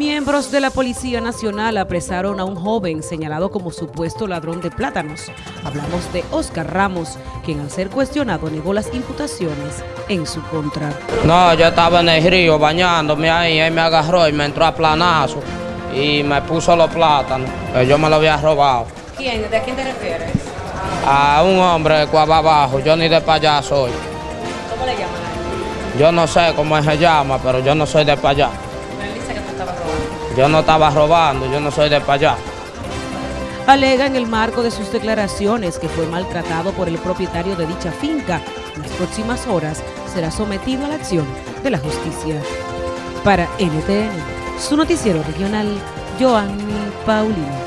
Miembros de la Policía Nacional apresaron a un joven señalado como supuesto ladrón de plátanos. Hablamos de Oscar Ramos, quien al ser cuestionado negó las imputaciones en su contra. No, yo estaba en el río bañándome ahí, él me agarró y me entró a planazo y me puso los plátanos, que yo me lo había robado. ¿Quién? ¿De quién te refieres? A un hombre de Cuava Abajo, yo ni de para allá soy. ¿Cómo le llaman a él? Yo no sé cómo se llama, pero yo no soy de para Yo no estaba robando, yo no soy de para allá. Alega en el marco de sus declaraciones que fue maltratado por el propietario de dicha finca. En las próximas horas será sometido a la acción de la justicia. Para NTN, su noticiero regional, Joanny Paulino.